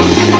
some